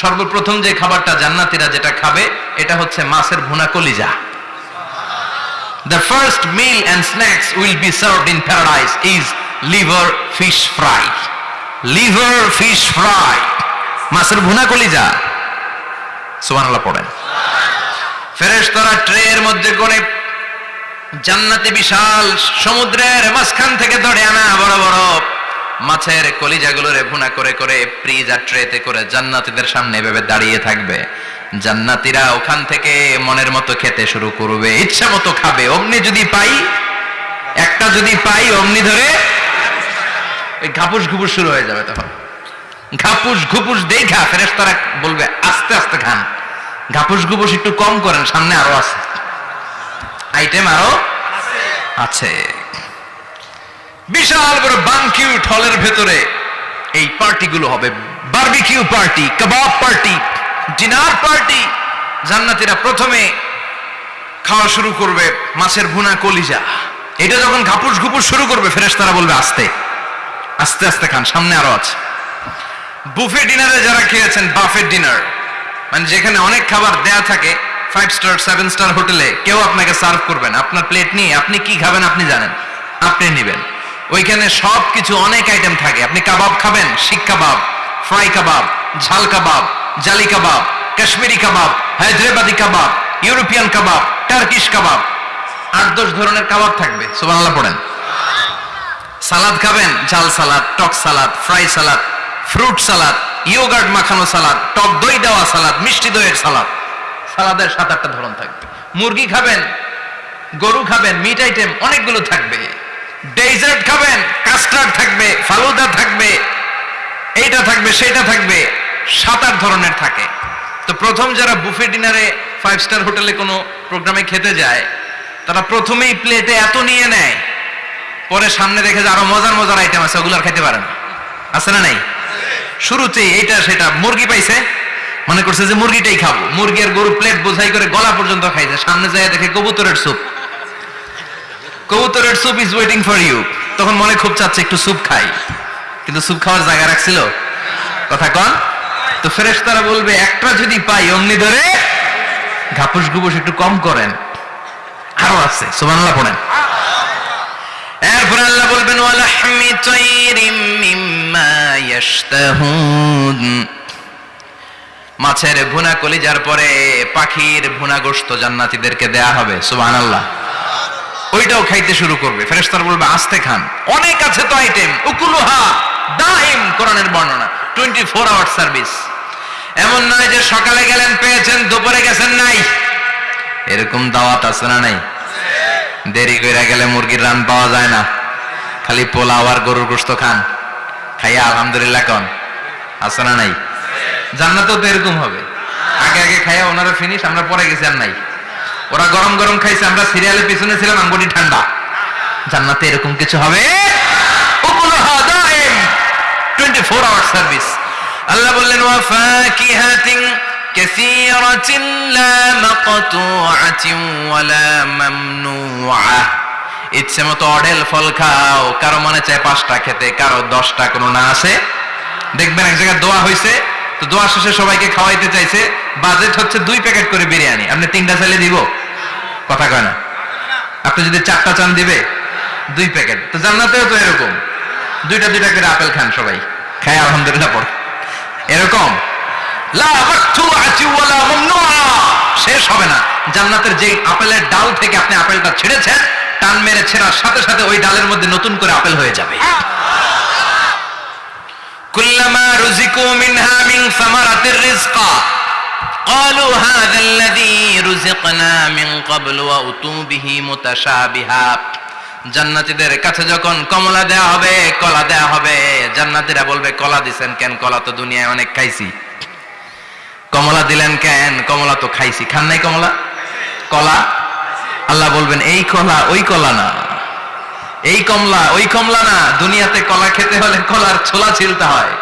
সর্বপ্রথম যে খাবারটা জান্নাতীরা যেটা খাবে, এটা হচ্ছে মাছের ভুনা কলিজা The first meal and snacks will be served in paradise is liver fish fry. Liver fish fry. মাছের ভুনা কলিজা সুবহানাল্লাহ পড়েন ফেরেশতারা ট্রের মধ্যে করে জান্নাতে বিশাল সমুদ্রের মাঝখান থেকে ধরে আনা বড় বড় মাছের কলিজাগুলোরে ভুনা করে করে ফ্রিজ আর ট্রেতে করে জান্নাতীদের সামনে এভাবে দাঁড়িয়ে থাকবে। জান্নাতীরা ওখান থেকে মনের মতো খেতে শুরু করবে, ইচ্ছা মতো খাবে। অমনি যদি পাই, একটা যদি পাই অমনি ধরে ঘাপুস ঘুপুস শুরু হয়ে যাবে তখন। ঘাপুস ঘুপুস দেই দেখা ফেরেশতারা বলবে, আস্তে আস্তে খান। ঘাপুস ঘুপুস একটু কম করেন, সামনে আরও আছে। আইটেম আরও আছে। বিশাল বড় বানকিউট হলের ভেতরে এই পার্টিগুলো হবে। বার্বিকিউ পার্টি, কাবাব পার্টি, ডিনার পার্টি, জান্নাতীরা প্রথমে খাওয়া শুরু করবে মাছের ভুনা কলিজা। এটা যখন ঘাপুস ঘুপুস শুরু করবে, ফেরেশতারা বলবে, আস্তে আস্তে আস্তে খান, সামনে আরও আছে। বুফে ডিনারে যারা খেয়েছেন, বাফে ডিনার মানে যেখানে অনেক খাবার দেয়া থাকে ফাইভ স্টার সেভেন স্টার হোটেলে, কেউ আপনাকে সার্ভ করবেন আপনার প্লেট নিয়ে আপনি কি খাবেন আপনি জানেন, আপনি নেবেন। ওইখানে সব কিছু অনেক আইটেম থাকে। আপনি কাবাব খাবেন, শিক কাবাব ফ্রাই কাবাব, ঝাল কাবাব, জালি কাবাব, কাশ্মীরি কাবাব, হায়দ্রাবাদি কাবাব, ইউরোপিয়ান কাবাব, টার্কিশ কাবাব। আট দশ ধরনের কাবাব থাকবে, সুবহানাল্লাহ পড়েন। সালাদ খাবেন, ঝাল সালাদ, টক salad fry salad fruit salad yoghurt মাখানো সালাদ, টক দই দেওয়া সালাদ, মিষ্টি দইয়ের সালাদ। সালাদের সাত আটটা ধরন থাকবে। মুরগি খাবেন, গরু খাবেন মিট আইটেম অনেকগুলো থাকবে। ডেজার্ট খাবেন কাস্টার্ড থাকবে, ফালুদা থাকবে, এইটা থাকবে সেটা থাকবে সাত আট ধরনের থাকে। তো প্রথম যারা বুফে ডিনারে ফাইভ স্টার হোটেলে কোনো প্রোগ্রামে খেতে যায়, তারা প্রথমেই প্লেটে এত নিয়ে নেয়, পরে সামনে দেখে যে আরও মজার মজার আইটেম আছে, ওগুলো আর খাইতে পারে না। আছে না নাই? শুরুতেই এইটা সেটা মুরগি পাইছে, মনে করছে যে মুরগিটাই খাব। মুরগি আর গরু প্লেট বোঝাই করে গলা পর্যন্ত খাইছে, সামনে যায় দেখে কবুতরের স্যুপ কবুতরের soup is waiting for you তখন মনে খুব চাচ্ছে একটু স্যুপ খাই। কিন্তু স্যুপ খাওয়ার জায়গা রাখছিল? কথা কন। তো ফ্রেশ তারা বলবে, একটা যদি পাই অমনি ধরে ঘাপুস ঘুপুস একটু কম করেন। আরও আছে, সুবহানাল্লাহ পড়েন। এরপর আল্লাহ বলবেন ওয়ালাহমি তাইরিম মিম্মা ইয়াশতাহুন। মাছের ভুনা কলিজার পরে পাখির ভুনা গোশত জান্নাতীদেরকে দেয়া হবে, সুবহানাল্লাহ। ওইটাও খাইতে শুরু করবে। ফেরেশতার বলবে, আস্তে খান। অনেক আছে তো আইটেম উকুলুহা, দাইম, কোরআনের বর্ণনা। 24 আওয়ার সার্ভিস এমন নয় যে সকালে গেলেন, পেয়েছেন, দুপুরে গেছেন, নাই। এরকম দাওয়াত আছে না নাই? দেরি করে গেলে মুরগির রান পাওয়া যায় না। খালি পোলাও আর গরুর গোস্ত খান। খাইয়া আলহামদুলিল্লাহ কন। আছে না নাই? জান্নাতেও তো এরকম হবে। আগে আগে খাইয়া ওনারা ফিনিশ আমরা পরে গেছি আর নাই। ওরা গরম গরম খাইছে, আমরা সিরিয়ালের পিছনে ছিলাম আঙ্গুটি ঠান্ডা। জান্নাতে এরকম কিছু হবে? সার্ভিস আল্লাহ ইচ্ছে মতো অডেল ফল খাও, কারও মনে চায় পাঁচটা খেতে, কারও দশটা, কোনো না আছে? দেখবেন এক জায়গায় দোয়া হয়েছে দোয়া শেষে সবাইকে খাওয়াইতে চাইছে। বাজেট হচ্ছে দুই প্যাকেট করে বিরিয়ানি। আপনি তিনটা চাইলে দিব। কথা কয় না? আপনি যদি চারটা চান দিবে, দুই প্যাকেট। তো জান্নাতেও তো এরকম। দুইটা দুইটা করে আপেল খান সবাই। খায় আলহামদুলিল্লাহ পড়। এরকম। শেষ হবে না। জান্নাতের যে আপেলের ডাল থেকে আপনি আপেলটা ছিঁড়েছেন, টান মেরে ছেঁড়ার সাথে সাথে ওই ডালের মধ্যে নতুন করে আপেল হয়ে যাবে। কুল্লামা রুজিকু মিনহা মিন সামারাতির রিজকা قالوا هذا الذي رزقنا من قبل وأتوا به متشابها জান্নাতীদের কাছে যখন কমলা দেয়া হবে কলা দেয়া হবে জান্নাতীরা বলবে কলা দিছেন কেন কলা তো দুনিয়ায় অনেক খাইছি কমলা দিলেন কেন কমলা তো খাইছি খান নাই কমলা কলা আল্লাহ বলবেন এই কলা ওই কলা না এই কমলা, ওই কমলা না, দুনিয়াতে কলা খেতে হলে কলার ছোলা ছিলতে হয়।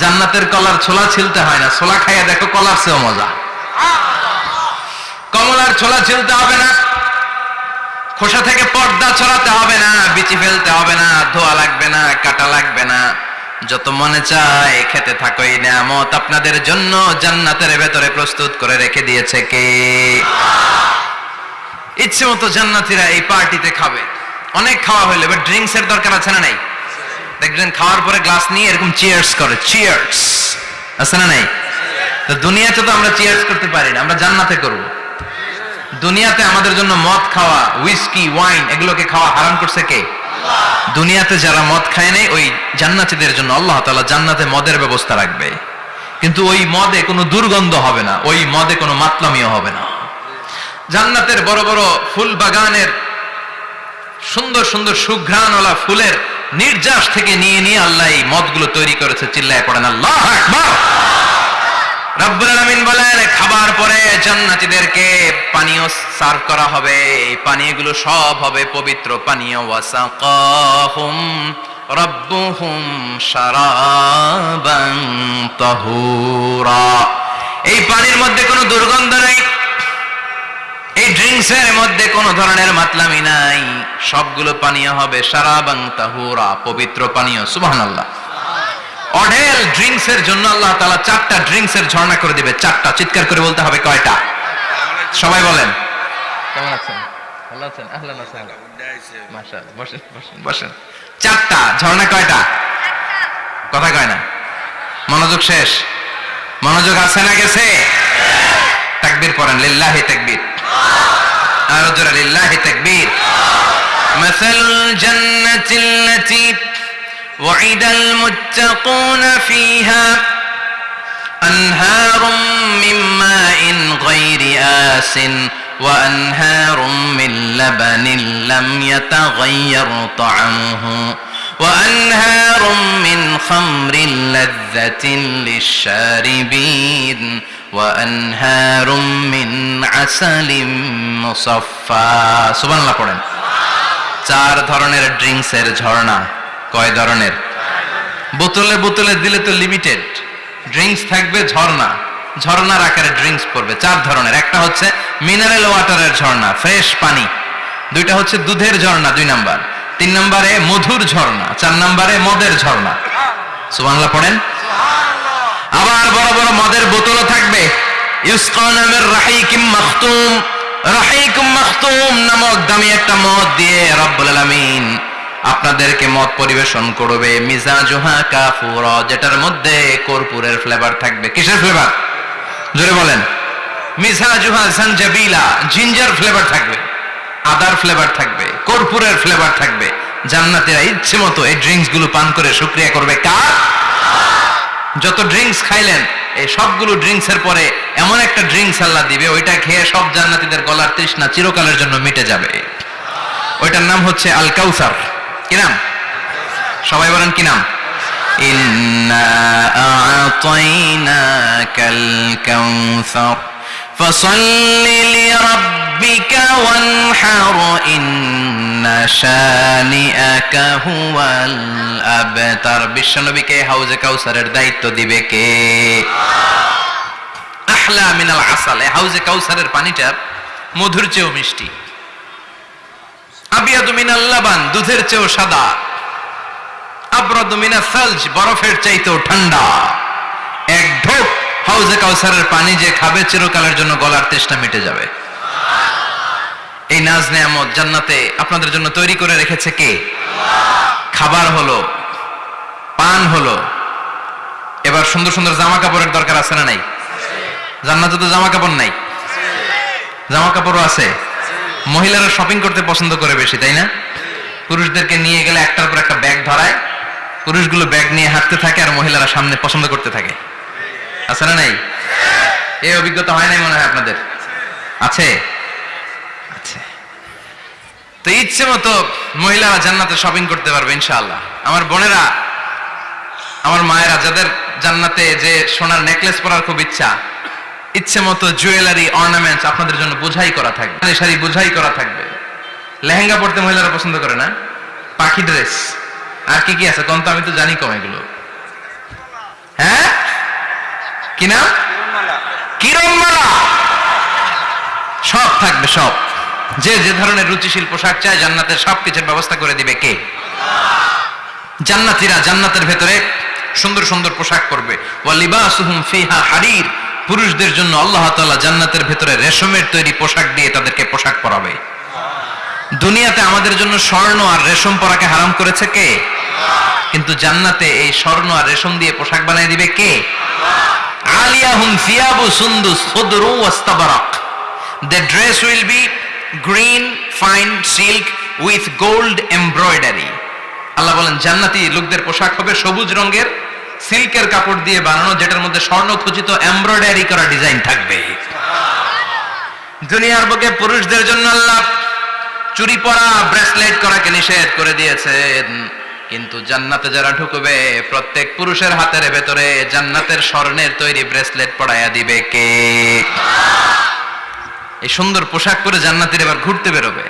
জান্নাতের কলার ছোলা ছিলতে হয় না, ছোলা খাইয়া দেখো কলার চেয়েও মজা। কমলার ছোলা ছিলতে হবে না, খোসা থেকে পর্দা ছড়াতে হবে না, বিচি ফেলতে হবে না, ধোয়া লাগবে না, কাটা লাগবে না। যত মনে চায় খেতে থাকো এই নিয়ামত আপনাদের জন্য জান্নাতের ভেতরে প্রস্তুত করে রেখে দিয়েছে কে? ইচ্ছে মতো জান্নাতিরা এই পার্টিতে খাবে। অনেক খাওয়া হইলে এবার ড্রিঙ্কস এর দরকার আছে না নাই? দেখবেন খাওয়ার পরে গ্লাস নিয়ে এরকম চিয়ার্স করে চিয়ার্স আছে না নাই? তো দুনিয়াতে তো আমরা চিয়ার্স করতে পারি না, আমরা জান্নাতে করব। দুনিয়াতে আমাদের জন্য মদ খাওয়া উইস্কি ওয়াইন এগুলোকে খাওয়া হারাম করছে কে? দুনিয়াতে যারা মদ খায় নাই, ওই জান্নাতীদের জন্য আল্লাহ তাআলা জান্নাতে মদের ব্যবস্থা রাখবে। কিন্তু ওই মদে কোনো দুর্গন্ধ হবে না, ওই মদে কোনো মাতলামিও হবে না। জান্নাতের বড় বড় ফুল বাগানের সুন্দর সুন্দর সুঘ্রাণওয়ালা ফুলের নির্যাস থেকে নিয়ে নিয়ে আল্লাহ এই মদগুলো তৈরি করেছে, চিল্লায় পড়েন, আল্লাহ রব্বুল আলামিন বলেন, খাবার পরে জান্নাতীদেরকে পানীয় সার্ভ করা হবে, এই পানীয়গুলো সব হবে পবিত্র পানীয়। ওয়াসাকাহুম রব্বুহুম শারাবান তাহুরা। এই পানির মধ্যে কোনো দুর্গন্ধ নেই এই ড্রিঙ্কস এর মধ্যে কোনো ধরনের মাতলামি নাই। সবগুলো পানীয় হবে সারাবাং তাহুরা, পবিত্র পানীয়, সুবহানাল্লাহ। অঢেল ড্রিঙ্কস এর জন্য আল্লাহ তাআলা চারটা ড্রিঙ্কস এর ঝর্ণা করে দিবে, চারটা। চিৎকার করে বলতে হবে কয়টা? সবাই বলেন। কেমন আছেন? ভালো আছেন? আহলান ওয়াসাহলান মাশাআল্লাহ, বসেন বসেন বসেন। চারটা, ঝর্ণা কয়টা? কথা কয় না। মনোযোগ শেষ। মনোযোগ আছে না গেছে? তাকবীর পড়েন, লিল্লাহি তাকবীর। أرجع لله تكبير مثل الجنة التي وعد المتقون فيها أنهار من ماء غير آس وأنهار من لبن لم يتغير طعمه وأنهار من خمر لذة للشاربين وأنهار من عسل مصفى سبحان الله পড়েন চার ধরনের ড্রিঙ্কসের ঝর্ণা কয় ধরনের বোতলে বোতলে দিলে তো লিমিটেড ড্রিঙ্কস থাকবে ঝর্ণা ঝর্ণার আকারে ড্রিঙ্কস পড়বে চার ধরনের একটা হচ্ছে মিনারেল ওয়াটারের ঝর্ণা ফ্রেশ পানি দুইটা হচ্ছে দুধের ঝর্ণা দুই নাম্বার তিন নম্বরে মধুর ঝর্ণা চার নম্বরে মদের ঝর্ণা সুবহানাল্লাহ পড়েন আবার বড় বড় মদের বোতলও থাকবে ইউসকা নামের রাহিকিম মাখতুম, রাহিকুম মাখতুম নামক দামি একটা মদ দিয়ে রব্বুল আলামিন আপনাদেরকে মদ পরিবেশন করবে। মিজাজুহা কাফুরা, যেটার মধ্যে কর্পূরের ফ্লেভার থাকবে। কিসের ফ্লেভার জোরে বলেন। মিজাজুহা জিঞ্জার ফ্লেভার থাকবে। আদার ফ্লেভার থাকবে। কর্পূরের ফ্লেভার থাকবে। জান্নাতীরা ইচ্ছে মতো এই ড্রিঙ্কসগুলো পান করে শুকরিয়া করবে। কার? যত ড্রিঙ্কস খাইলেন এই সবগুলো ড্রিঙ্কস এর পরে এমন একটা ড্রিঙ্কস আল্লাহ দিবে ওইটা খেয়ে সব জান্নাতীদের গলার তৃষ্ণা চিরকালের জন্য মিটে যাবে ওইটার নাম হচ্ছে আল কাউসার কি নাম সবাই বলেন কি নাম ইন্না আ'তাইনাকাল কাউসার فصل لربك وانحر إن شانئك هو الأبتر বিশ্বনবীকে হাউজে কাউসারের দায়িত্ব দিবে কে আহলা মিনাল আসাল হাউজে কাউসারের পানিটা মধুর চেয়েও মিষ্টি। আবিয়াদু মিনাল লাবান, দুধের চেয়েও সাদা। আবরাদু সালজ, বরফের চাইতেও ঠান্ডা। এক ঢোক হাউজে কাউসারের পানি যে খাবে চিরকালের জন্য গলার তেষ্টা মিটে যাবে। এই নাজ নেয়ামত জান্নাতে আপনাদের জন্য তৈরি করে রেখেছে কে? খাবার হলো, পান হলো। এবার সুন্দর সুন্দর জামা কাপড়ের দরকার আছে না নাই? জান্নাতে তো জামা কাপড় নাই। জামা কাপড়ও আছে। মহিলারা শপিং করতে পছন্দ করে বেশি, তাই না? পুরুষদেরকে নিয়ে গেলে একটার পর একটা ব্যাগ ধরায়। পুরুষগুলো ব্যাগ নিয়ে হাঁটতে থাকে আর মহিলারা সামনে পছন্দ করতে থাকে। আছে না নাই? এই অভিজ্ঞতা হয় নাই মনে হয় আপনাদের? আছে? তো ইচ্ছে মতো মহিলারা জান্নাতে শপিং করতে পারবে, ইনশাআল্লাহ। আমার বোনেরা, আমার মায়েরা, যাদের জান্নাতে যে সোনার নেকলেস পরার খুব ইচ্ছা ইচ্ছে মতো জুয়েলারি অর্নামেন্টস আপনাদের জন্য বোঝাই করা থাকবে। শাড়ি বোঝাই করা থাকবে। লেহেঙ্গা পড়তে মহিলারা পছন্দ করে না? পাখি ড্রেস আর কি কি আছে? কোন তো আমি তো জানি কম এগুলো। হ্যাঁ? কি নাম? কিরণমালা। সব থাকবে, সব। যে যে ধরনের রুচিশীল পোশাক চায়, জান্নাতের সব কিছুর ব্যবস্থা করে দিবে কে? জান্নাতীরা জান্নাতের ভেতরে সুন্দর সুন্দর পোশাক পরবে। ওয়ালিবাসুহুম ফিহা হারির। পুরুষদের জন্য আল্লাহ তাআলা জান্নাতের ভেতরে রেশমের তৈরি পোশাক দিয়ে তাদেরকে পোশাক পরাবে। দুনিয়াতে আমাদের জন্য স্বর্ণ আর রেশম পরাকে হারাম করেছে কে? কিন্তু জান্নাতে এই স্বর্ণ আর রেশম দিয়ে পোশাক বানিয়ে দিবে কে? আলিয়াহুম the dress will be fine silk with gold আল্লাহ বলেন, জান্নাতি লোকদের পোশাক হবে সবুজ রঙের সিল্কের কাপড় দিয়ে বানানো, যেটার মধ্যে স্বর্ণ খচিত এমব্রয়ডারি করা ডিজাইন থাকবে। দুনিয়ার বুকে পুরুষদের জন্য আল্লাহ চুরি পরা ব্রেসলেট করাকে নিষেধ করে দিয়েছেন। কিন্তু জান্নাতে যারা ঢুকবে, প্রত্যেক পুরুষের হাতের ভেতরে জান্নাতের স্বর্ণের তৈরি ব্রেসলেট পড়াইয়া দিবে কে? এই সুন্দর পোশাক পরে জান্নাতের এবার ঘুরতে বেরোবে।